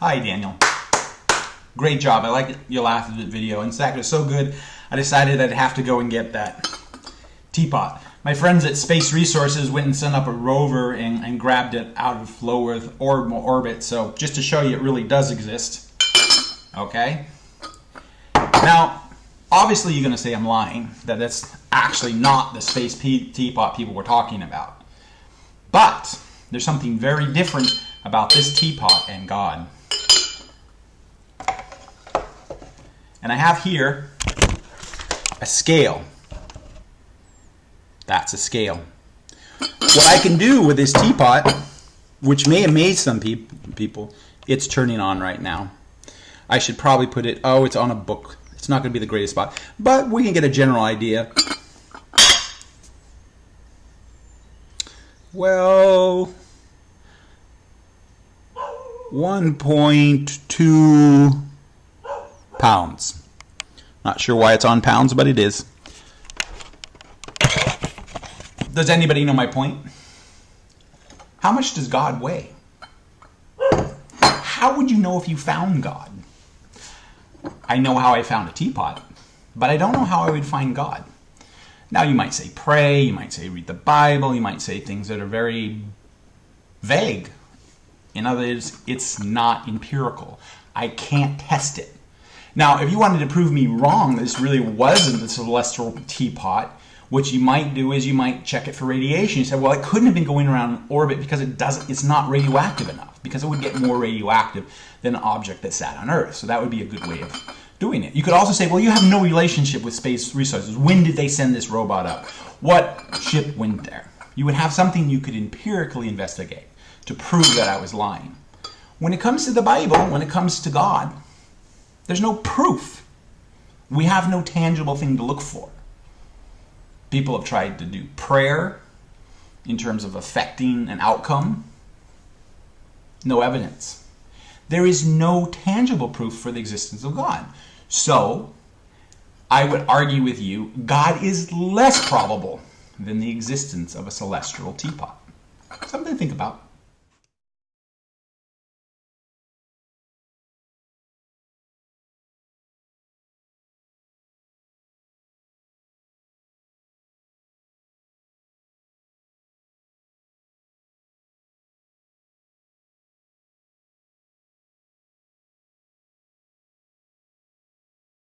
Hi, Daniel. Great job. I like your last video. In fact, it was so good, I decided I'd have to go and get that teapot. My friends at Space Resources went and sent up a rover and, and grabbed it out of low Earth orbital orbit. So just to show you, it really does exist. Okay. Now, obviously, you're going to say I'm lying. That that's actually not the space teapot people were talking about. But there's something very different about this teapot and God. And I have here a scale. That's a scale. What I can do with this teapot, which may amaze some pe people, it's turning on right now. I should probably put it, oh, it's on a book. It's not going to be the greatest spot, but we can get a general idea. Well, 1.2 pounds. Not sure why it's on pounds, but it is. Does anybody know my point? How much does God weigh? How would you know if you found God? I know how I found a teapot, but I don't know how I would find God. Now you might say pray, you might say read the Bible, you might say things that are very vague. In other words, it's not empirical. I can't test it. Now, if you wanted to prove me wrong, this really wasn't the celestial teapot, what you might do is you might check it for radiation. You say, well, it couldn't have been going around orbit because it doesn't, it's not radioactive enough, because it would get more radioactive than an object that sat on Earth. So that would be a good way of doing it. You could also say, well, you have no relationship with space resources. When did they send this robot up? What ship went there? You would have something you could empirically investigate to prove that I was lying. When it comes to the Bible, when it comes to God, there's no proof. We have no tangible thing to look for. People have tried to do prayer in terms of affecting an outcome. No evidence. There is no tangible proof for the existence of God. So, I would argue with you, God is less probable than the existence of a celestial teapot. Something to think about.